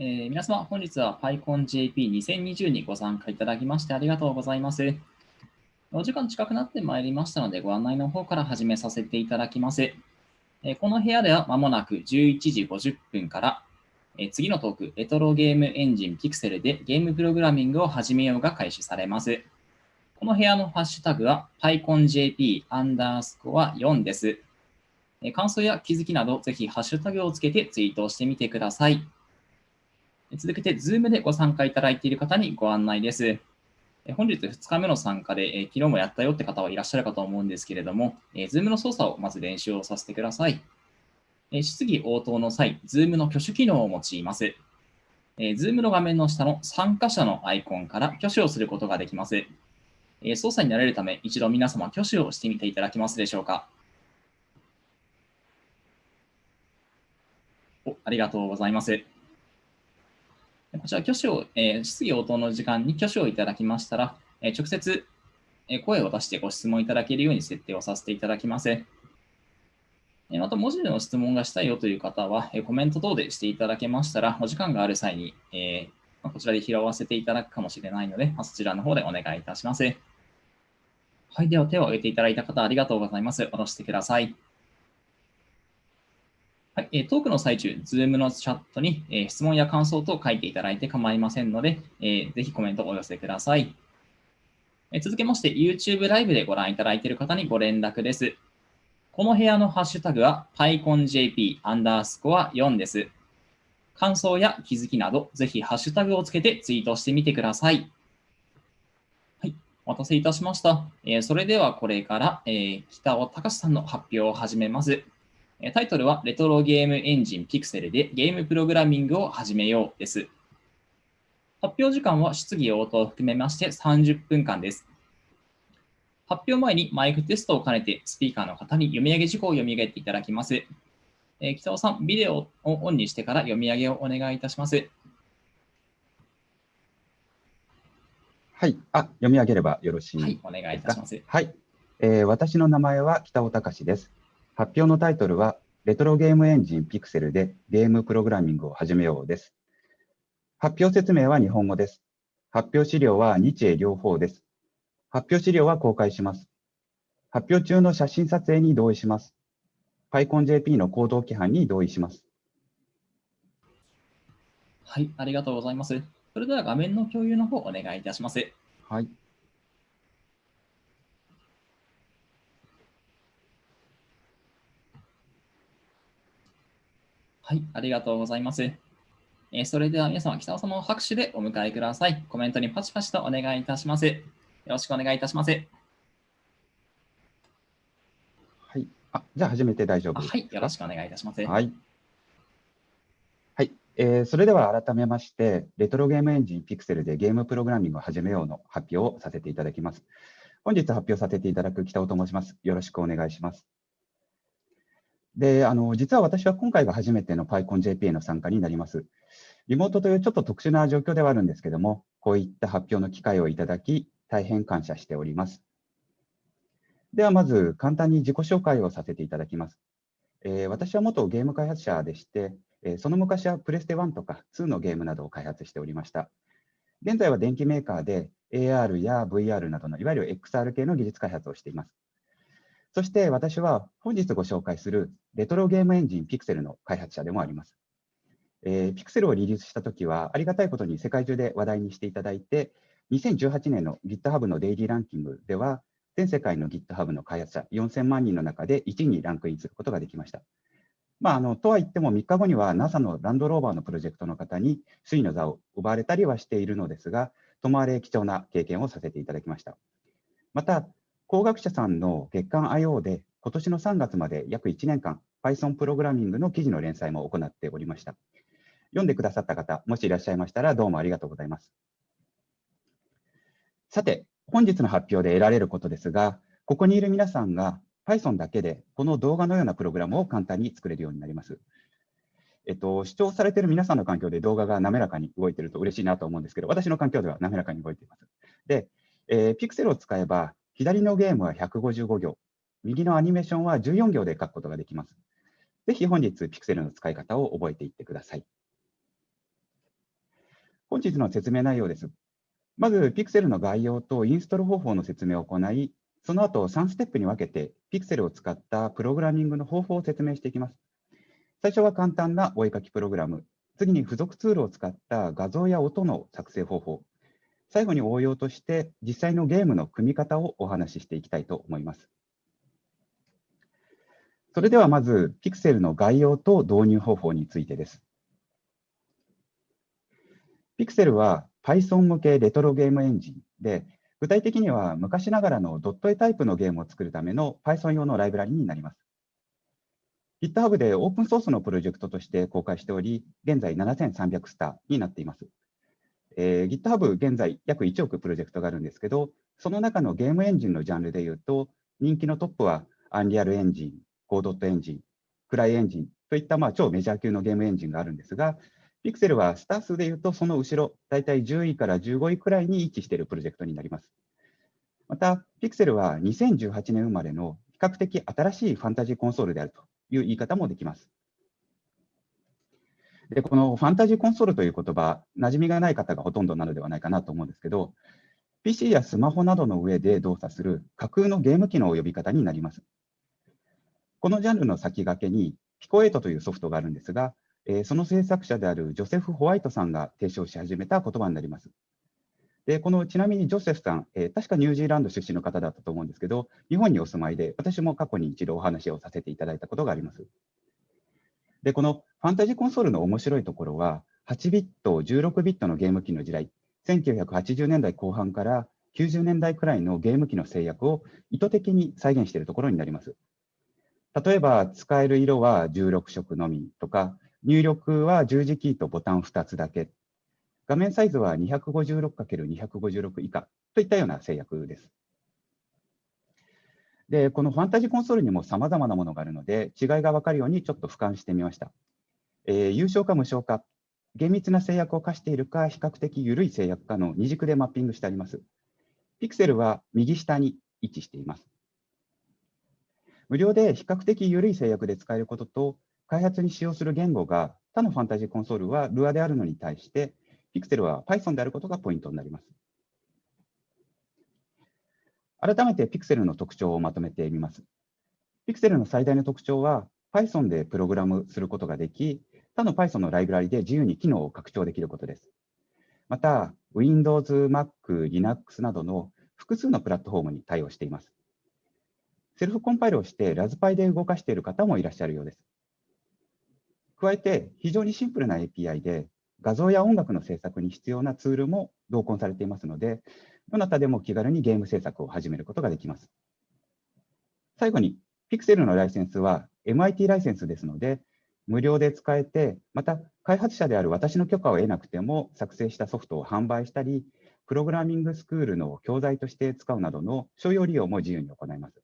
えー、皆様、本日は PyConJP2020 にご参加いただきましてありがとうございます。お時間近くなってまいりましたので、ご案内の方から始めさせていただきます。えー、この部屋ではまもなく11時50分から、えー、次のトーク、レトロゲームエンジン Pixel でゲームプログラミングを始めようが開始されます。この部屋のハッシュタグは PyConJP アンダースコア4です。感想や気づきなど、ぜひハッシュタグをつけてツイートをしてみてください。続けて、Zoom でご参加いただいている方にご案内です。本日2日目の参加で、昨日もやったよって方はいらっしゃるかと思うんですけれども、Zoom の操作をまず練習をさせてください。質疑応答の際、Zoom の挙手機能を用います。Zoom の画面の下の参加者のアイコンから挙手をすることができます。操作になれるため、一度皆様挙手をしてみていただけますでしょうか。おありがとうございます。こちら、挙手を、えー、質疑応答の時間に挙手をいただきましたら、えー、直接、え、声を出してご質問いただけるように設定をさせていただきます。えー、また、文字での質問がしたいよという方は、えー、コメント等でしていただけましたら、お時間がある際に、えーまあ、こちらで拾わせていただくかもしれないので、まあ、そちらの方でお願いいたします。はい、では手を挙げていただいた方、ありがとうございます。下ろしてください。はい、えトークの最中、Zoom のチャットに、え質問や感想等書いていただいて構いませんので、えー、ぜひコメントをお寄せください。え続けまして、YouTube ライブでご覧いただいている方にご連絡です。この部屋のハッシュタグは PyConJP アンダースコア4です。感想や気づきなど、ぜひハッシュタグをつけてツイートしてみてください。はい、お待たせいたしました。え、それではこれから、えー、北尾隆さんの発表を始めます。タイトルはレトロゲームエンジンピクセルでゲームプログラミングを始めようです。発表時間は質疑応答を含めまして30分間です。発表前にマイクテストを兼ねてスピーカーの方に読み上げ事項を読み上げていただきます。えー、北尾さん、ビデオをオンにしてから読み上げをお願いいたします。はい、あ読み上げればよろしいですか？はい、お願いいたします。はい、えー、私の名前は北尾隆です。発表のタイトルは、レトロゲームエンジンピクセルでゲームプログラミングを始めようです。発表説明は日本語です。発表資料は日英両方です。発表資料は公開します。発表中の写真撮影に同意します。PyConJP の行動規範に同意します。はい、ありがとうございます。それでは画面の共有の方お願いいたします。はい。はい、ありがとうございます。えー、それでは皆様、北尾様を拍手でお迎えください。コメントにパチパチとお願いいたします。よろしくお願いいたします。はい。あ、じゃあ始めて大丈夫はい。よろしくお願いいたします。はい。はい。えー、それでは改めまして、レトロゲームエンジンピクセルでゲームプログラミングを始めようの発表をさせていただきます。本日発表させていただく北尾と申します。よろしくお願いします。で、あの、実は私は今回が初めての PyConJP への参加になります。リモートというちょっと特殊な状況ではあるんですけども、こういった発表の機会をいただき、大変感謝しております。ではまず簡単に自己紹介をさせていただきます。えー、私は元ゲーム開発者でして、えー、その昔はプレステ1とか2のゲームなどを開発しておりました。現在は電機メーカーで AR や VR などのいわゆる XR 系の技術開発をしています。そして私は本日ご紹介するレトロゲームエンジンピクセルの開発者でもあります。えー、ピクセルをリリースしたときは、ありがたいことに世界中で話題にしていただいて、2018年の GitHub のデイリーランキングでは、全世界の GitHub の開発者4000万人の中で1位にランクインすることができました。まあ、あのとは言っても3日後には NASA のランドローバーのプロジェクトの方に首位の座を奪われたりはしているのですが、ともあれ貴重な経験をさせていただきました。また、工学者さんの月刊 IO で今年の3月まで約1年間 Python プログラミングの記事の連載も行っておりました。読んでくださった方、もしいらっしゃいましたらどうもありがとうございます。さて、本日の発表で得られることですが、ここにいる皆さんが Python だけでこの動画のようなプログラムを簡単に作れるようになります。えっと、視聴されている皆さんの環境で動画が滑らかに動いていると嬉しいなと思うんですけど、私の環境では滑らかに動いています。で、えー、Pixel を使えば左のゲームは155行、右のアニメーションは14行で書くことができます。ぜひ本日、ピクセルの使い方を覚えていってください。本日の説明内容です。まず、Pixel の概要とインストール方法の説明を行い、その後3ステップに分けて Pixel を使ったプログラミングの方法を説明していきます。最初は簡単なお絵かきプログラム、次に付属ツールを使った画像や音の作成方法、最後に応用として実際のゲームの組み方をお話ししていきたいと思います。それではまず、Pixel の概要と導入方法についてです。Pixel は Python 向けレトロゲームエンジンで、具体的には昔ながらのドット絵タイプのゲームを作るための Python 用のライブラリになります。GitHub でオープンソースのプロジェクトとして公開しており、現在7300スターになっています。えー、GitHub 現在約1億プロジェクトがあるんですけど、その中のゲームエンジンのジャンルでいうと、人気のトップはアンリアルエンジン、コードットエンジン、クライエンジンといったまあ超メジャー級のゲームエンジンがあるんですが、ピクセルはスター数でいうとその後ろ、大体10位から15位くらいに位置しているプロジェクトになります。また、ピクセルは2018年生まれの比較的新しいファンタジーコンソールであるという言い方もできます。で、このファンタジーコンソールという言葉、馴染みがない方がほとんどなのではないかなと思うんですけど、PC やスマホなどの上で動作する架空のゲーム機能を呼び方になります。このジャンルの先駆けに、ピコエイトというソフトがあるんですが、え、その制作者であるジョセフ・ホワイトさんが提唱し始めた言葉になります。で、このちなみにジョセフさん、え、確かニュージーランド出身の方だったと思うんですけど、日本にお住まいで、私も過去に一度お話をさせていただいたことがあります。で、このファンタジーコンソールの面白いところは、8ビット、16ビットのゲーム機の時代、1980年代後半から90年代くらいのゲーム機の制約を意図的に再現しているところになります。例えば、使える色は16色のみとか、入力は十字キーとボタン2つだけ。画面サイズは 256×256 以下といったような制約です。で、このファンタジーコンソールにも様々なものがあるので、違いが分かるようにちょっと俯瞰してみました。えー、有償か無償か、厳密な制約を課しているか、比較的緩い制約かの二軸でマッピングしてあります。ピクセルは右下に位置しています。無料で比較的緩い制約で使えることと、開発に使用する言語が他のファンタジーコンソールは Lua であるのに対して、Pixel は Python であることがポイントになります。改めて Pixel の特徴をまとめてみます。Pixel の最大の特徴は Python でプログラムすることができ、他の Python のライブラリで自由に機能を拡張できることです。また、Windows、Mac、Linux などの複数のプラットフォームに対応しています。セルフコンパイルをしてラズパイで動かしている方もいらっしゃるようです。加えて、非常にシンプルな API で、画像や音楽の制作に必要なツールも同梱されていますので、どなたでも気軽にゲーム制作を始めることができます。最後に、Pixel のライセンスは MIT ライセンスですので、無料で使えて、また開発者である私の許可を得なくても作成したソフトを販売したり、プログラミングスクールの教材として使うなどの商用利用も自由に行います。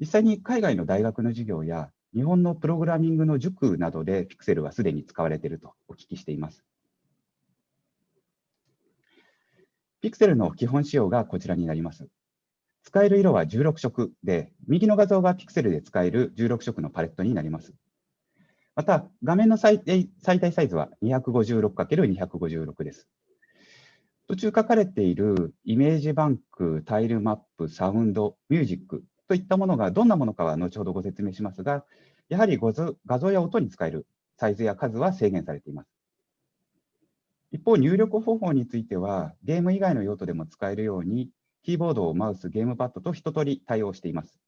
実際に海外の大学の授業や日本のプログラミングの塾などで Pixel はすでに使われているとお聞きしています。Pixel の基本仕様がこちらになります。使える色は16色で、右の画像が Pixel で使える16色のパレットになります。また、画面の最大サイズは 256×256 です。途中書かれているイメージバンク、タイルマップ、サウンド、ミュージックといったものがどんなものかは後ほどご説明しますが、やはり画像や音に使えるサイズや数は制限されています。一方、入力方法については、ゲーム以外の用途でも使えるように、キーボードを、マウス、ゲームパッドと一通り対応しています。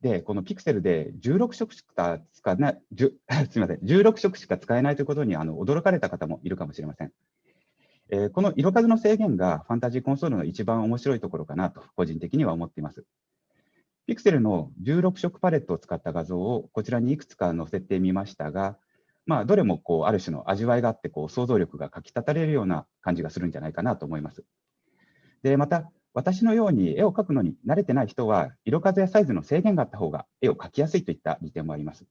で、この Pixel で16色しか使えない、すみません、16色しか使えないということにあの驚かれた方もいるかもしれません。えー、この色数の制限がファンタジーコンソールの一番面白いところかなと個人的には思っています。ピクセルの16色パレットを使った画像をこちらにいくつか載せてみましたが、まあ、どれもこうある種の味わいがあってこう想像力がかき立たれるような感じがするんじゃないかなと思います。でまた、私のように絵を描くのに慣れてない人は、色数やサイズの制限があった方が絵を描きやすいといった利点もあります。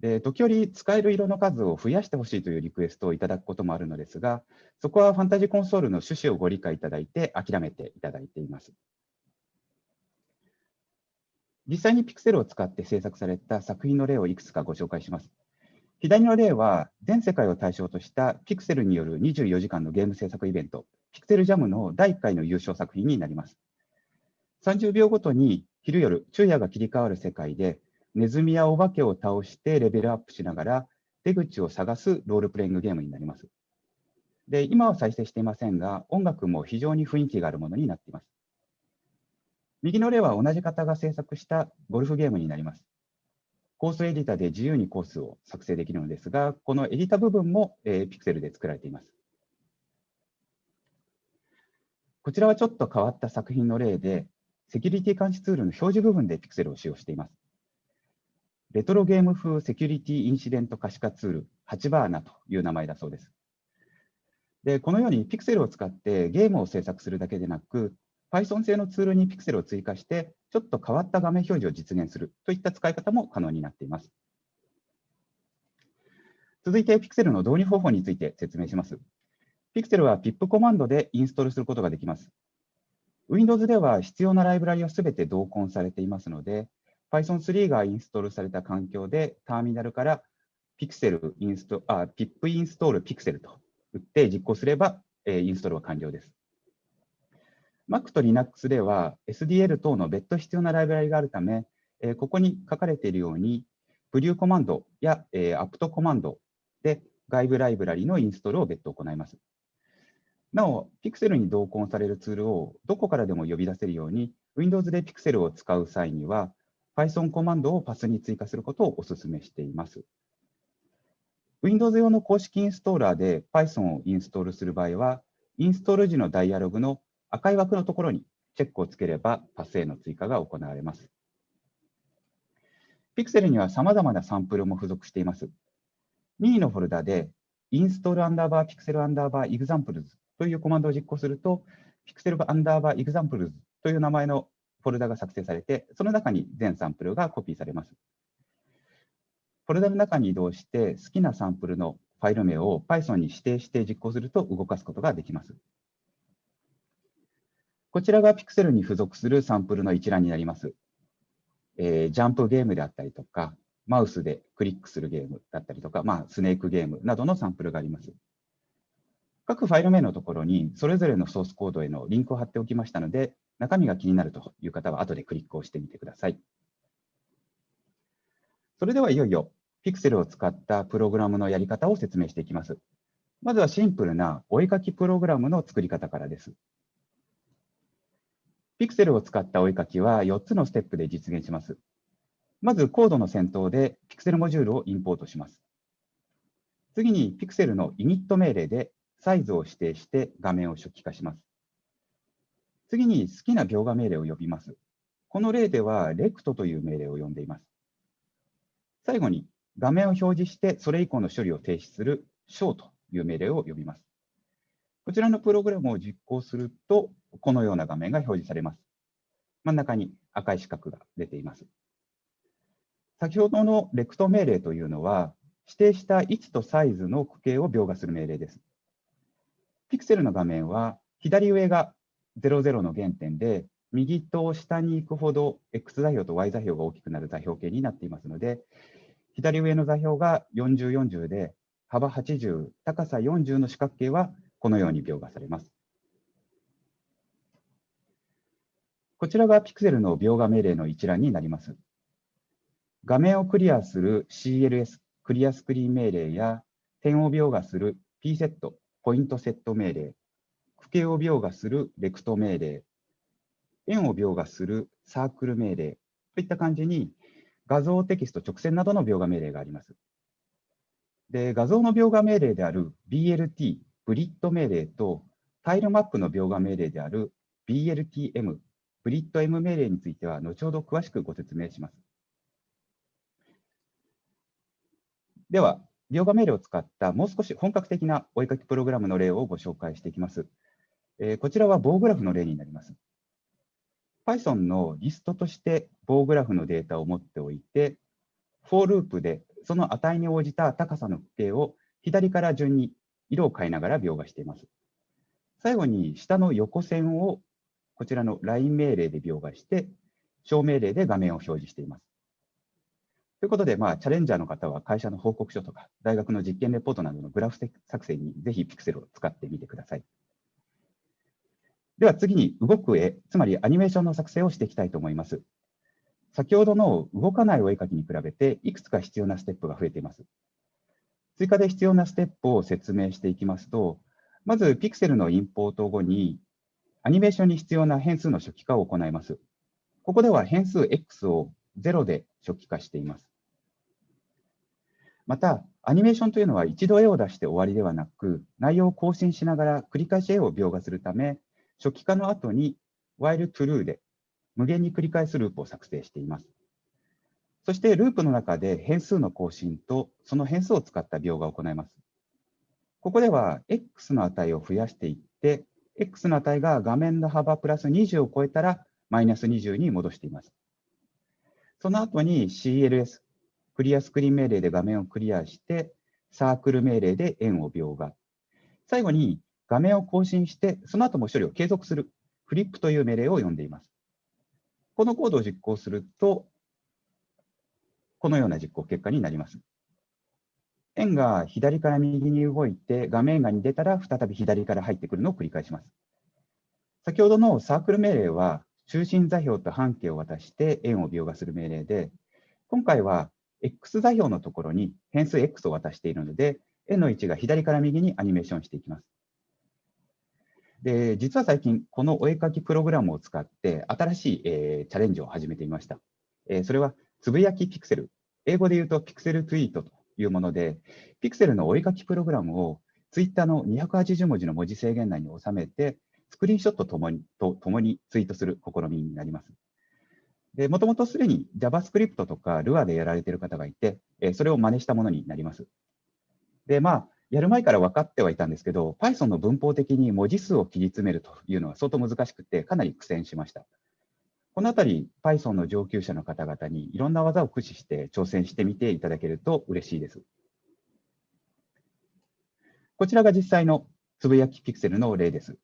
で時折使える色の数を増やしてほしいというリクエストをいただくこともあるのですが、そこはファンタジーコンソールの趣旨をご理解いただいて諦めていただいています。実際にピクセルを使って制作された作品の例をいくつかご紹介します。左の例は、全世界を対象としたピクセルによる24時間のゲーム制作イベント、ピクセルジャムの第1回の優勝作品になります。30秒ごとに昼夜、昼夜が切り替わる世界で、ネズミやお化けを倒してレベルアップしながら、出口を探すロールプレイングゲームになります。で、今は再生していませんが、音楽も非常に雰囲気があるものになっています。右の例は同じ方が制作したゴルフゲームになります。コースエディターで自由にコースを作成できるのですが、このエディタ部分も、えー、ピクセルで作られています。こちらはちょっと変わった作品の例で、セキュリティ監視ツールの表示部分でピクセルを使用しています。レトロゲーム風セキュリティインシデント可視化ツール、8バーナという名前だそうです。でこのようにピクセルを使ってゲームを制作するだけでなく、Python 製のツールにピクセルを追加して、ちょっと変わった画面表示を実現するといった使い方も可能になっています。続いて、ピクセルの導入方法について説明します。ピクセルは pip コマンドでインストールすることができます。Windows では必要なライブラリをすべて同梱されていますので、Python3 がインストールされた環境でターミナルから Pixel インストあ pip インストール Pixel と打って実行すれば、え、インストールは完了です。Mac と Linux では SDL 等の別途必要なライブラリがあるため、えー、ここに書かれているように、プリューコマンドや、えー、apt コマンドで外部ライブラリのインストールを別途行います。なお、Pixel に同梱されるツールをどこからでも呼び出せるように、Windows で Pixel を使う際には、Python コマンドをパスに追加することをお勧めしています。Windows 用の公式インストーラーで Python をインストールする場合は、インストール時のダイアログの赤い枠のところにチェックをつければパスへの追加が行われます。Pixel には様々なサンプルも付属しています。任意のフォルダで install アンダーバー pixel アンダーバー examples というコマンドを実行すると、pixel アンダーバー examples という名前のフォルダが作成されて、その中に全サンプルがコピーされます。フォルダの中に移動して、好きなサンプルのファイル名を Python に指定して実行すると動かすことができます。こちらが Pixel に付属するサンプルの一覧になります。えー、ジャンプゲームであったりとか、マウスでクリックするゲームだったりとか、まあ、スネークゲームなどのサンプルがあります。各ファイル名のところにそれぞれのソースコードへのリンクを貼っておきましたので、中身が気になるという方は後でクリックをしてみてください。それではいよいよ Pixel を使ったプログラムのやり方を説明していきます。まずはシンプルなお絵かきプログラムの作り方からです。Pixel を使ったお絵かきは4つのステップで実現します。まずコードの先頭で Pixel モジュールをインポートします。次に Pixel の init 命令でサイズを指定して画面を初期化します。次に好きな描画命令を呼びます。この例では rect という命令を呼んでいます。最後に画面を表示してそれ以降の処理を停止する show という命令を呼びます。こちらのプログラムを実行すると、このような画面が表示されます。真ん中に赤い四角が出ています。先ほどのレクト命令というのは、指定した位置とサイズの区形を描画する命令です。ピクセルの画面は、左上が00の原点で、右と下に行くほど X 座標と Y 座標が大きくなる座標系になっていますので、左上の座標が40、40で、幅80、高さ40の四角形はこのように描画されます。こちらがピクセルの描画命令の一覧になります。画面をクリアする CLS、クリアスクリーン命令や、点を描画する P セット、ポイントセット命令、区形を描画するレクト命令、円を描画するサークル命令といった感じに、画像、テキスト、直線などの描画命令があります。で、画像の描画命令である BLT、ブリッド命令と、タイルマップの描画命令である BLTM、ブリッド M 命令については、後ほど詳しくご説明します。では、描画命令を使ったもう少し本格的なお絵かきプログラムの例をご紹介していきます。えー、こちらは棒グラフの例になります。Python のリストとして棒グラフのデータを持っておいて、for ループでその値に応じた高さの区形を左から順に色を変えながら描画しています。最後に下の横線をこちらの LINE 命令で描画して、小命令で画面を表示しています。ということで、まあ、チャレンジャーの方は会社の報告書とか、大学の実験レポートなどのグラフ作成にぜひ Pixel を使ってみてください。では次に動く絵、つまりアニメーションの作成をしていきたいと思います。先ほどの動かないお絵かきに比べて、いくつか必要なステップが増えています。追加で必要なステップを説明していきますと、まず Pixel のインポート後に、アニメーションに必要な変数の初期化を行います。ここでは変数 X を0で初期化しています。また、アニメーションというのは一度絵を出して終わりではなく、内容を更新しながら繰り返し絵を描画するため、初期化の後に while true で無限に繰り返すループを作成しています。そしてループの中で変数の更新とその変数を使った描画を行います。ここでは x の値を増やしていって、x の値が画面の幅プラス20を超えたらマイナス20に戻しています。その後に CLS、クリアスクリーン命令で画面をクリアして、サークル命令で円を描画。最後に画面を更新して、その後も処理を継続する、フリップという命令を読んでいます。このコードを実行すると、このような実行結果になります。円が左から右に動いて、画面外に出たら再び左から入ってくるのを繰り返します。先ほどのサークル命令は、中心座標と半径を渡して円を描画する命令で、今回は X 座標のところに変数 X を渡しているので、円の位置が左から右にアニメーションしていきます。で、実は最近、このお絵かきプログラムを使って、新しい、えー、チャレンジを始めてみました。えー、それは、つぶやきピクセル。英語で言うと、ピクセルツイートというもので、ピクセルのお絵かきプログラムを、ツイッターの280文字の文字制限内に収めて、スクリーンショットともにとともにツイートする試みになります。で、もともとすでに JavaScript とか Lua でやられている方がいて、えそれを真似したものになります。で、まあ、やる前から分かってはいたんですけど、Python の文法的に文字数を切り詰めるというのは相当難しくて、かなり苦戦しました。このあたり、Python の上級者の方々にいろんな技を駆使して挑戦してみていただけると嬉しいです。こちらが実際のつぶやきピクセルの例です。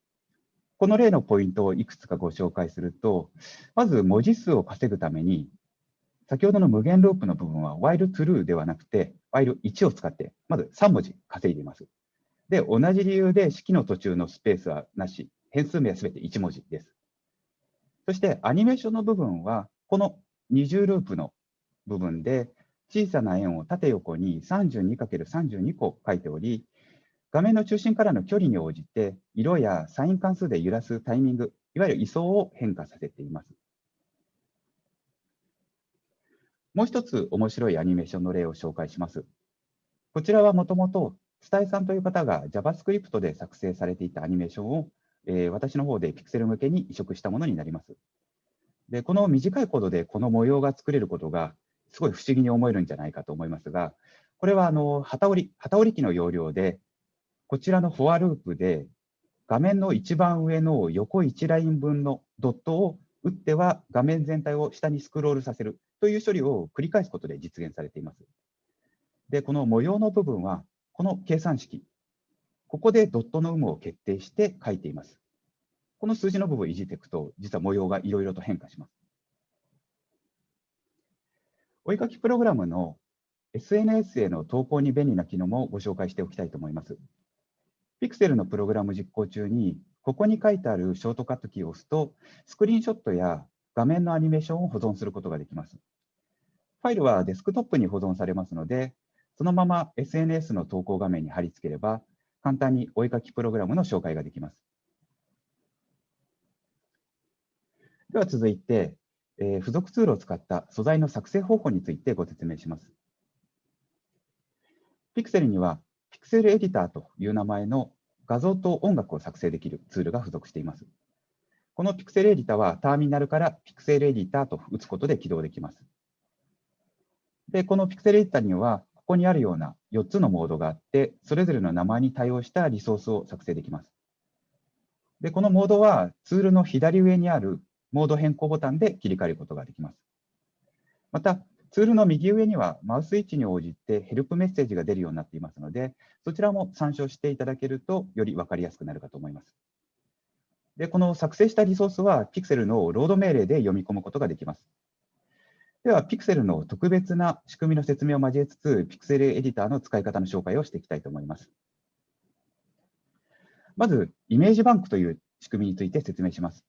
この例のポイントをいくつかご紹介すると、まず文字数を稼ぐために、先ほどの無限ループの部分は while true ではなくて while 1を使って、まず3文字稼いでいます。で、同じ理由で式の途中のスペースはなし、変数名はすべて1文字です。そしてアニメーションの部分は、この二重ループの部分で小さな円を縦横に 32×32 個書いており、画面の中心からの距離に応じて、色やサイン関数で揺らすタイミング、いわゆる位相を変化させています。もう一つ面白いアニメーションの例を紹介します。こちらはもともと、伝えさんという方が JavaScript で作成されていたアニメーションを、えー、私の方で Pixel 向けに移植したものになります。で、この短いコードでこの模様が作れることが、すごい不思議に思えるんじゃないかと思いますが、これはあの旗折り、旗折り機の要領で、こちらのフォアループで、画面の一番上の横1ライン分のドットを打っては画面全体を下にスクロールさせるという処理を繰り返すことで実現されています。で、この模様の部分は、この計算式、ここでドットの有無を決定して書いています。この数字の部分をいじっていくと、実は模様がいろいろと変化します。お絵かきプログラムの SNS への投稿に便利な機能もご紹介しておきたいと思います。Pixel のプログラム実行中に、ここに書いてあるショートカットキーを押すと、スクリーンショットや画面のアニメーションを保存することができます。ファイルはデスクトップに保存されますので、そのまま SNS の投稿画面に貼り付ければ、簡単にお絵かきプログラムの紹介ができます。では続いて、えー、付属ツールを使った素材の作成方法についてご説明します。Pixel には Pixel Editor という名前の画像と音楽を作成できるツールが付属しています。この Pixel Editor はターミナルから Pixel Editor と打つことで起動できます。で、この Pixel Editor には、ここにあるような4つのモードがあって、それぞれの名前に対応したリソースを作成できます。で、このモードはツールの左上にあるモード変更ボタンで切り替えることができます。また、ツールの右上にはマウス位置に応じてヘルプメッセージが出るようになっていますので、そちらも参照していただけるとより分かりやすくなるかと思います。で、この作成したリソースは Pixel のロード命令で読み込むことができます。では、Pixel の特別な仕組みの説明を交えつつ、Pixel エディターの使い方の紹介をしていきたいと思います。まず、イメージバンクという仕組みについて説明します。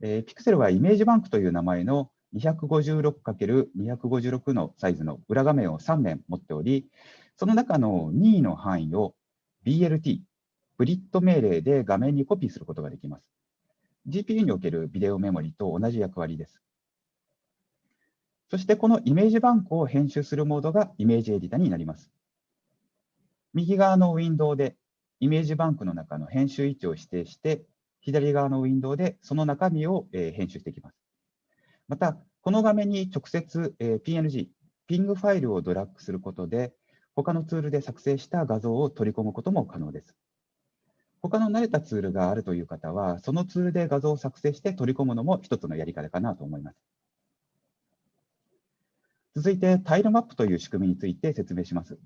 えー、Pixel はイメージバンクという名前の 256×256 のサイズの裏画面を3面持っており、その中の任意の範囲を BLT、 blit 命令で画面にコピーすることができます。GPU におけるビデオメモリと同じ役割です。そしてこのイメージバンクを編集するモードがイメージエディタになります。右側のウィンドウでイメージバンクの中の編集位置を指定して、左側のウィンドウでその中身を編集していきます。また、この画面に直接 PNG、ピングファイルをドラッグすることで、他のツールで作成した画像を取り込むことも可能です。他の慣れたツールがあるという方は、そのツールで画像を作成して取り込むのも一つのやり方かなと思います。続いて、タイルマップという仕組みについて説明します。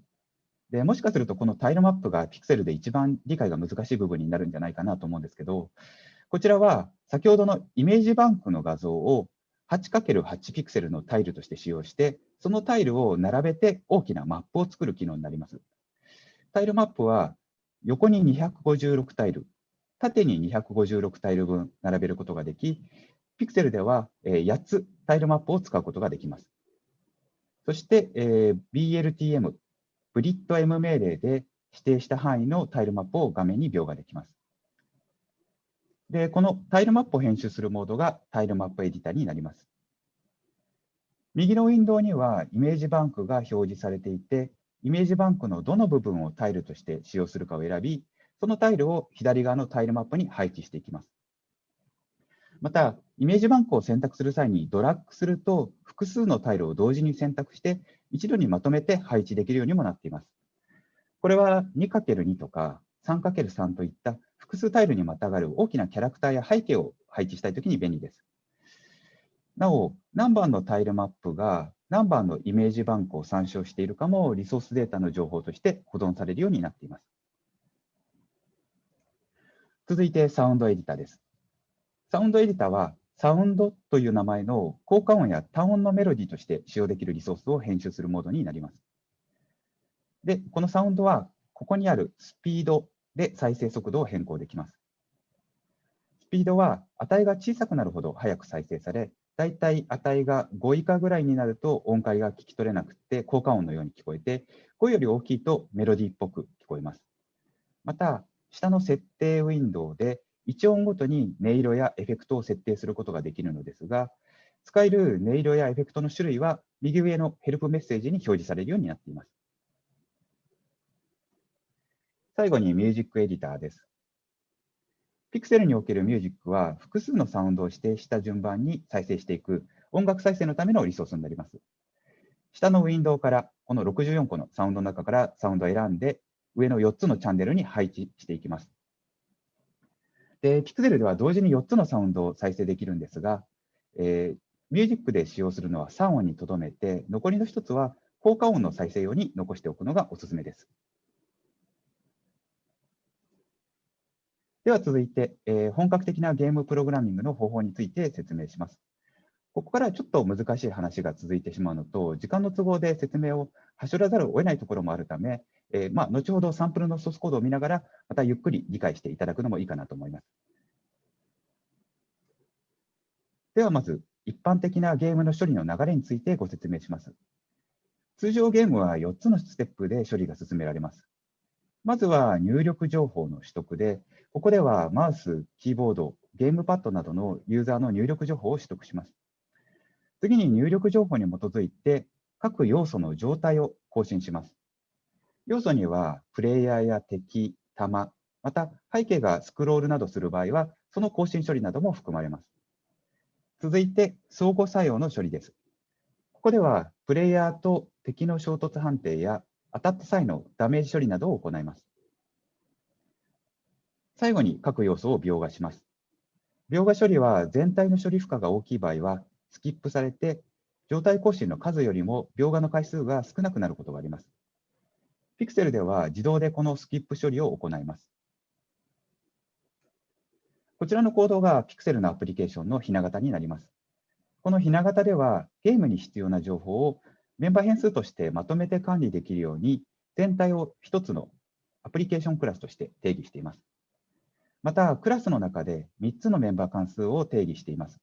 でもしかすると、このタイルマップが Pixel で一番理解が難しい部分になるんじゃないかなと思うんですけど、こちらは先ほどのイメージバンクの画像を 8×8 ピクセルのタイルとして使用して、そのタイルを並べて大きなマップを作る機能になります。タイルマップは横に256タイル、縦に256タイル分並べることができ、 Pyxel では8つタイルマップを使うことができます。そして、えー、BLTM、ブリッド M 命令で指定した範囲のタイルマップを画面に描画できます。で、このタイルマップを編集するモードがタイルマップエディタになります。右のウィンドウにはイメージバンクが表示されていて、イメージバンクのどの部分をタイルとして使用するかを選び、そのタイルを左側のタイルマップに配置していきます。また、イメージバンクを選択する際にドラッグすると、複数のタイルを同時に選択して、一度にまとめて配置できるようにもなっています。これは 2×2 とか 3×3 といった複数タイルにまたがる大きなキャラクターや背景を配置したいときに便利です。なお、何番のタイルマップが何番のイメージバンクを参照しているかもリソースデータの情報として保存されるようになっています。続いてサウンドエディターです。サウンドエディターは、サウンドという名前の効果音や単音のメロディーとして使用できるリソースを編集するモードになります。で、このサウンドは、ここにあるスピードで再生速度を変更できます。スピードは値が小さくなるほど早く再生され、だいたい値が5以下ぐらいになると音階が聞き取れなくて効果音のように聞こえて、5より大きいとメロディーっぽく聞こえます。また、下の設定ウィンドウで1音ごとに音色やエフェクトを設定することができるのですが、使える音色やエフェクトの種類は右上のヘルプメッセージに表示されるようになっています。最後にミュージックエディターです。Pixel におけるミュージックは複数のサウンドを指定した順番に再生していく音楽再生のためのリソースになります。下のウィンドウからこの64個のサウンドの中からサウンドを選んで上の4つのチャンネルに配置していきます。で、キッズゼルでは同時に4つのサウンドを再生できるんですが、えー、ミュージックで使用するのは3音にとどめて、残りの1つは効果音の再生用に残しておくのがおすすめです。では続いて、えー、本格的なゲームプログラミングの方法について説明します。ここからちょっと難しい話が続いてしまうのと、時間の都合で説明をはしょらざるを得ないところもあるため、えー、まあ、後ほどサンプルのソースコードを見ながら、またゆっくり理解していただくのもいいかなと思います。ではまず、一般的なゲームの処理の流れについてご説明します。通常ゲームは4つのステップで処理が進められます。まずは入力情報の取得で、ここではマウス、キーボード、ゲームパッドなどのユーザーの入力情報を取得します。次に入力情報に基づいて各要素の状態を更新します。要素には、プレイヤーや敵、弾、また背景がスクロールなどする場合は、その更新処理なども含まれます。続いて、相互作用の処理です。ここでは、プレイヤーと敵の衝突判定や当たった際のダメージ処理などを行います。最後に各要素を描画します。描画処理は全体の処理負荷が大きい場合は、スキップされて、状態更新の数よりも描画の回数が少なくなることがあります。Pixel では自動でこのスキップ処理を行います。こちらのコードが Pixel のアプリケーションのひな形になります。このひな型ではゲームに必要な情報をメンバー変数としてまとめて管理できるように全体を一つのアプリケーションクラスとして定義しています。また、クラスの中で3つのメンバー関数を定義しています。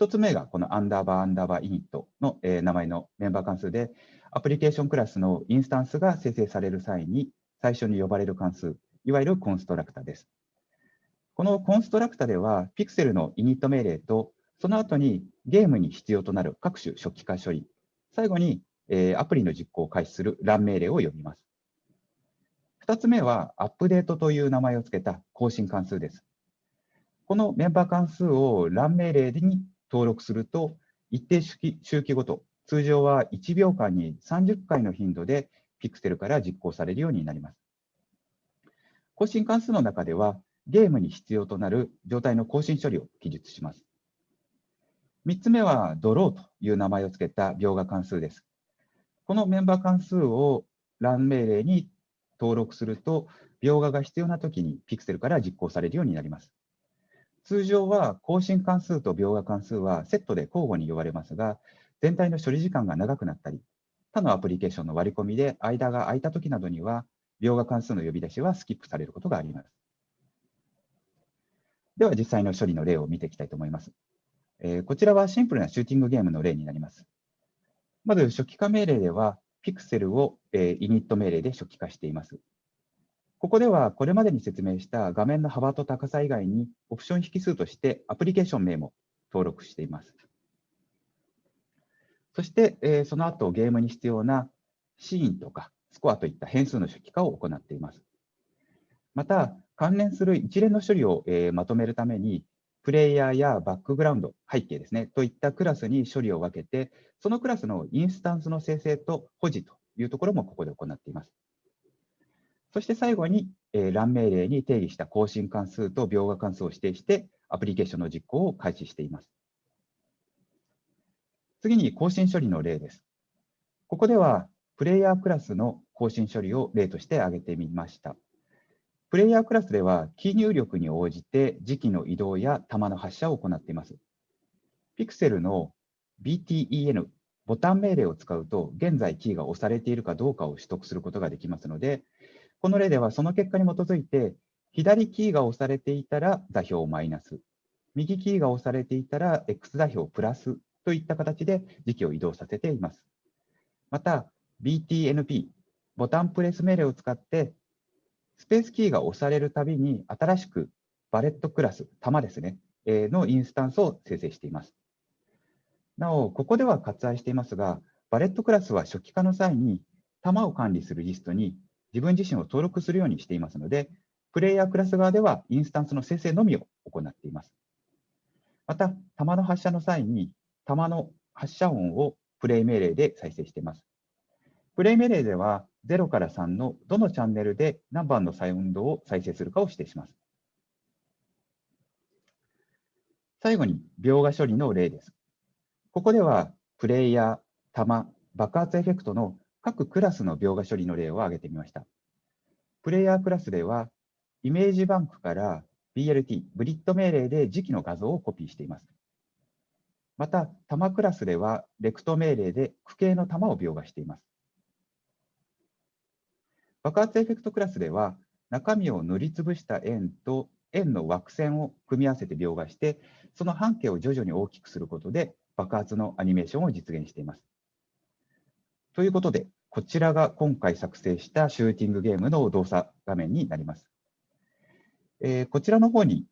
1つ目がこのアンダーバーアンダーバーイニットの、え名前のメンバー関数で、アプリケーションクラスのインスタンスが生成される際に最初に呼ばれる関数、いわゆるコンストラクタです。このコンストラクタでは、ピクセルのイニット命令と、その後にゲームに必要となる各種初期化処理、最後に、えアプリの実行を開始するラン命令を呼びます。2つ目は、アップデートという名前を付けた更新関数です。このメンバー関数をラン命令に登録すると、一定周期ごと、通常は1秒間に30回の頻度でピクセルから実行されるようになります。更新関数の中では、ゲームに必要となる状態の更新処理を記述します。3つ目は、ドローという名前を付けた描画関数です。このメンバー関数をラン命令に登録すると、描画が必要なときにピクセルから実行されるようになります。通常は更新関数と描画関数はセットで交互に呼ばれますが、全体の処理時間が長くなったり、他のアプリケーションの割り込みで間が空いたときなどには、描画関数の呼び出しはスキップされることがあります。では実際の処理の例を見ていきたいと思います。えー、こちらはシンプルなシューティングゲームの例になります。まず初期化命令では、ピクセルを、えー、イニット命令で初期化しています。ここではこれまでに説明した画面の幅と高さ以外にオプション引数としてアプリケーション名も登録しています。そして、え、その後ゲームに必要なシーンとかスコアといった変数の初期化を行っています。また、関連する一連の処理を、え、まとめるために、プレイヤーやバックグラウンド、背景ですね、といったクラスに処理を分けて、そのクラスのインスタンスの生成と保持というところもここで行っています。そして最後に、えー、欄命令に定義した更新関数と描画関数を指定して、アプリケーションの実行を開始しています。次に更新処理の例です。ここでは、プレイヤークラスの更新処理を例として挙げてみました。プレイヤークラスでは、キー入力に応じて時期の移動や弾の発射を行っています。ピクセルの BTEN、ボタン命令を使うと、現在キーが押されているかどうかを取得することができますので、この例ではその結果に基づいて、左キーが押されていたら座標マイナス、右キーが押されていたら X 座標プラスといった形で時期を移動させています。また、BTNP、ボタンプレス命令を使って、スペースキーが押されるたびに新しくバレットクラス、玉ですね、のインスタンスを生成しています。なお、ここでは割愛していますが、バレットクラスは初期化の際に、玉を管理するリストに自分自身を登録するようにしていますので、プレイヤークラス側ではインスタンスの生成のみを行っています。また、弾の発射の際に、弾の発射音をプレイ命令で再生しています。プレイ命令では、0から3のどのチャンネルで何番のサウンドを再生するかを指定します。最後に、描画処理の例です。ここでは、プレイヤー、弾、爆発エフェクトの各クラスの描画処理の例を挙げてみました。プレイヤークラスでは、イメージバンクから BLT、 blit 命令で自機の画像をコピーしています。また、玉クラスでは、 rect 命令で矩形の玉を描画しています。爆発エフェクトクラスでは、中身を塗りつぶした円と円の枠線を組み合わせて描画して、その半径を徐々に大きくすることで爆発のアニメーションを実現しています。ということで、こちらが今回作成したシューティングゲームの動作画面になります。えー、こちらの方に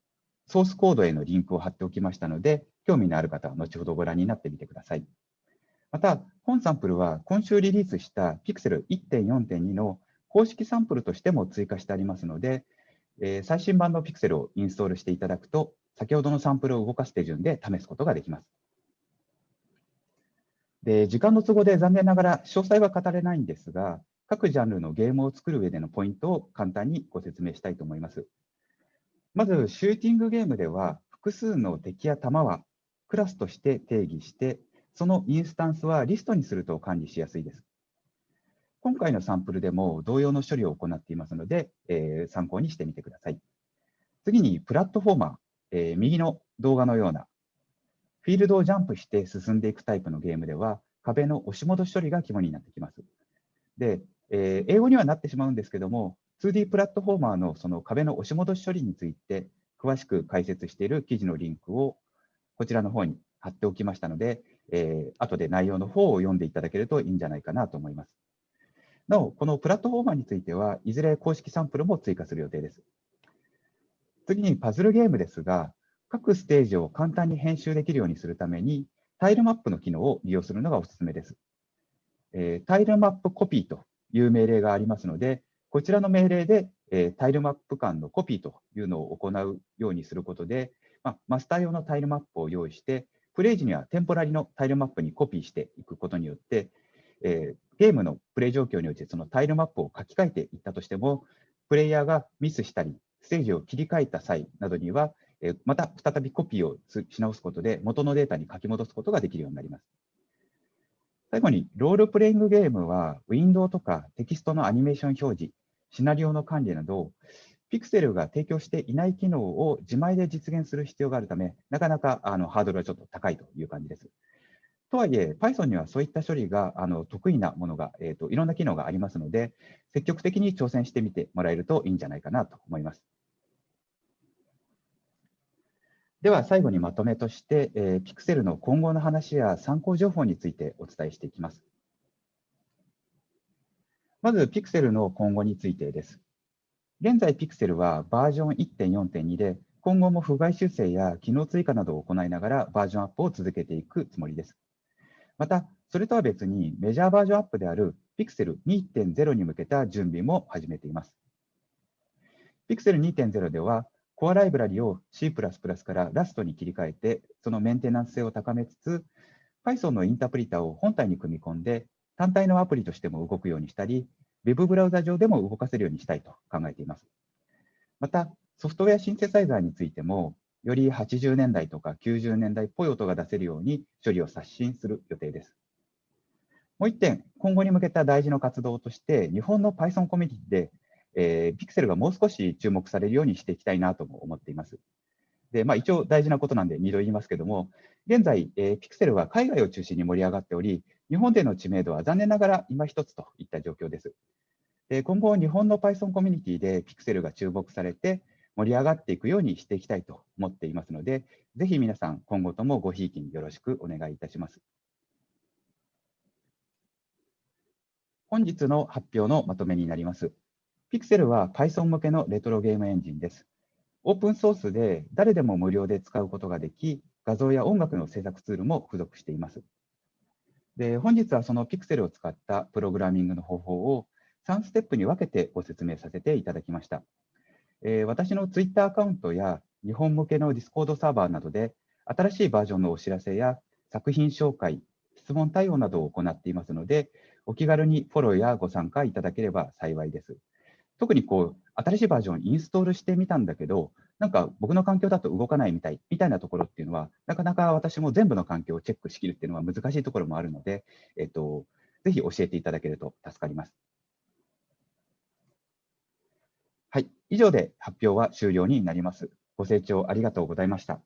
ソースコードへのリンクを貼っておきましたので、興味のある方は後ほどご覧になってみてください。また、本サンプルは今週リリースした Pixel 1.4.2の公式サンプルとしても追加してありますので、えー、最新版の Pixel をインストールしていただくと、先ほどのサンプルを動かす手順で試すことができます。で時間の都合で残念ながら詳細は語れないんですが、各ジャンルのゲームを作る上でのポイントを簡単にご説明したいと思います。まず、シューティングゲームでは、複数の敵や弾はクラスとして定義して、そのインスタンスはリストにすると管理しやすいです。今回のサンプルでも同様の処理を行っていますので、えー、参考にしてみてください。次に、プラットフォーマー、えー、右の動画のようなフィールドをジャンプして進んでいくタイプのゲームでは、壁の押し戻し処理が肝になってきます。で、えー、英語にはなってしまうんですけども、2D プラットフォーマーのその壁の押し戻し処理について詳しく解説している記事のリンクをこちらの方に貼っておきましたので、えー、後で内容の方を読んでいただけるといいんじゃないかなと思います。なお、このプラットフォーマーについては、いずれ公式サンプルも追加する予定です。次にパズルゲームですが、各ステージを簡単に編集できるようにするために、タイルマップの機能を利用するのがおすすめです。えー、タイルマップコピーという命令がありますので、こちらの命令で、えー、タイルマップ間のコピーというのを行うようにすることで、まあ、マスター用のタイルマップを用意して、プレイ時にはテンポラリのタイルマップにコピーしていくことによって、えー、ゲームのプレイ状況においてそのタイルマップを書き換えていったとしても、プレイヤーがミスしたり、ステージを切り替えた際などには、また再びコピーをし直すことで元のデータに書き戻すことができるようになります。最後に、ロールプレイングゲームは、ウィンドウとかテキストのアニメーション表示、シナリオの管理など、ピクセルが提供していない機能を自前で実現する必要があるため、なかなかあのハードルはちょっと高いという感じです。とはいえ、Python にはそういった処理があの得意なものが、えーと、いろんな機能がありますので、積極的に挑戦してみてもらえるといいんじゃないかなと思います。では最後にまとめとして、えー、Pixel の今後の話や参考情報についてお伝えしていきます。まず Pixel の今後についてです。現在 Pixel はバージョン1.4.2で、今後も不具合修正や機能追加などを行いながらバージョンアップを続けていくつもりです。また、それとは別にメジャーバージョンアップである Pixel 2.0に向けた準備も始めています。Pixel 2.0では、コアライブラリを C++ から Rust に切り替えて、そのメンテナンス性を高めつつ、Python のインタープリターを本体に組み込んで、単体のアプリとしても動くようにしたり、Web ブラウザ上でも動かせるようにしたいと考えています。また、ソフトウェアシンセサイザーについても、より80年代とか90年代っぽい音が出せるように処理を刷新する予定です。もう一点、今後に向けた大事な活動として、日本の Python コミュニティでえー、ピクセルがもう少し注目されるようにしていきたいなとも思っています。で、まあ、一応大事なことなんで2度言いますけども、現在、えー、ピクセルは海外を中心に盛り上がっており、日本での知名度は残念ながら今一つといった状況です。で今後、日本の Python コミュニティでピクセルが注目されて盛り上がっていくようにしていきたいと思っていますので、ぜひ皆さん、今後ともごひいきによろしくお願いいたします。本日の発表のまとめになります。Pixel は Python 向けのレトロゲームエンジンです。オープンソースで誰でも無料で使うことができ、画像や音楽の制作ツールも付属しています。で本日はその Pixel を使ったプログラミングの方法を3ステップに分けてご説明させていただきました。えー、私の Twitter アカウントや日本向けの Discord サーバーなどで新しいバージョンのお知らせや作品紹介、質問対応などを行っていますので、お気軽にフォローやご参加いただければ幸いです。特にこう、新しいバージョンをインストールしてみたんだけど、なんか僕の環境だと動かないみたい、みたいなところっていうのは、なかなか私も全部の環境をチェックしきるっていうのは難しいところもあるので、えっと、ぜひ教えていただけると助かります。はい、以上で発表は終了になります。ご清聴ありがとうございました。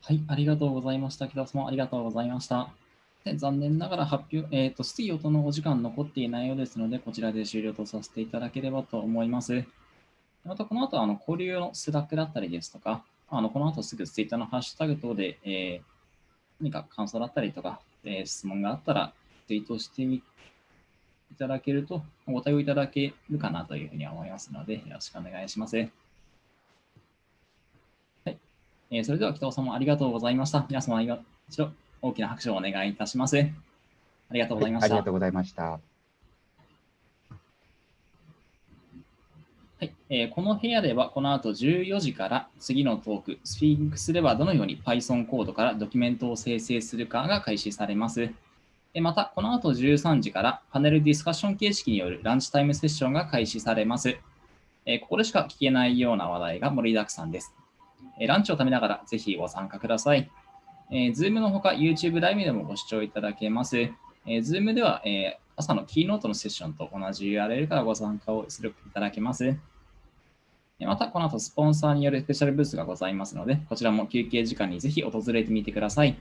はい、ありがとうございました。北尾さん、ありがとうございました。で残念ながら発表、えっ、ー、と、質疑応答のお時間残っていないようですので、こちらで終了とさせていただければと思います。また、この後、あの、交流のスラックだったりですとか、あの、この後すぐツイッターのハッシュタグ等で、えー、何か感想だったりとか、えー、質問があったら、ツイートしてみいただけると、ご対応いただけるかなというふうに思いますので、よろしくお願いします。はい。えー、それでは、北尾さんもありがとうございました。皆様、一度大きな拍手をお願いいたします。ありがとうございました。はい、ありがとうございました。はいえー、この部屋ではこの後14時から次のトーク、スフィンクスではどのように Python コードからドキュメントを生成するかが開始されます。また、この後13時からパネルディスカッション形式によるランチタイムセッションが開始されます。ここでしか聞けないような話題が盛りだくさんです。ランチを食べながらぜひご参加ください。えー、Zoom のほか YouTube ライブでもご視聴いただけます。えー、Zoom では、えー、朝のキーノートのセッションと同じ URL からご参加をするいただけます。また、この後、スポンサーによるスペシャルブースがございますので、こちらも休憩時間にぜひ訪れてみてください。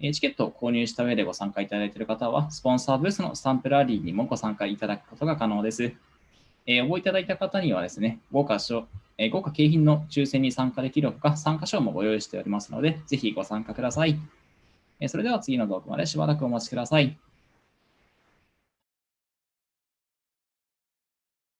チケットを購入した上でご参加いただいている方は、スポンサーブースのスタンプラリーにもご参加いただくことが可能です。えー、応募いただいた方にはですね、豪華えー、豪華景品の抽選に参加できるほか、参加賞もご用意しておりますので、ぜひご参加ください。えー、それでは次の動画までしばらくお待ちください。